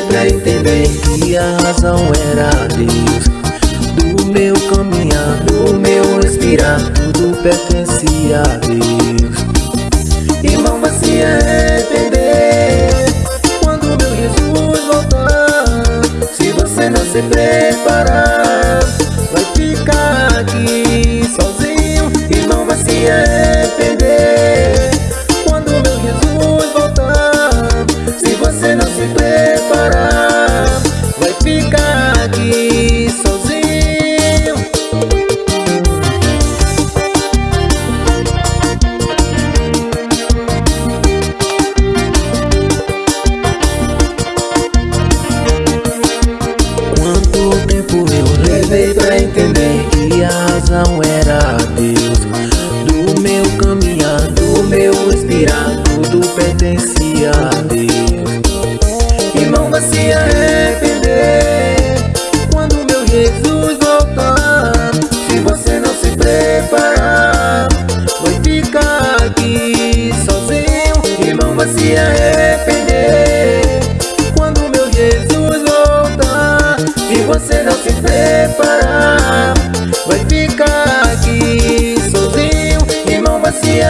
Demorei pra entender que a razão era Deus. Do meu caminhar, do meu respirar Tudo pertencia a Deus. Irmão, vai se arrepender Quando meu Jesus voltar Se você não se preparar Vai ficar aqui sozinho. Levei pra entender que a razão era Deus. Do meu caminhar, do meu respirar, tudo pertencia a Deus. Irmão vai se arrepender. Quando meu Jesus voltar Se você não se preparar Vai ficar aqui sozinho. Irmão vai se arrepender se preparar. Vai ficar aqui sozinho Irmão vai se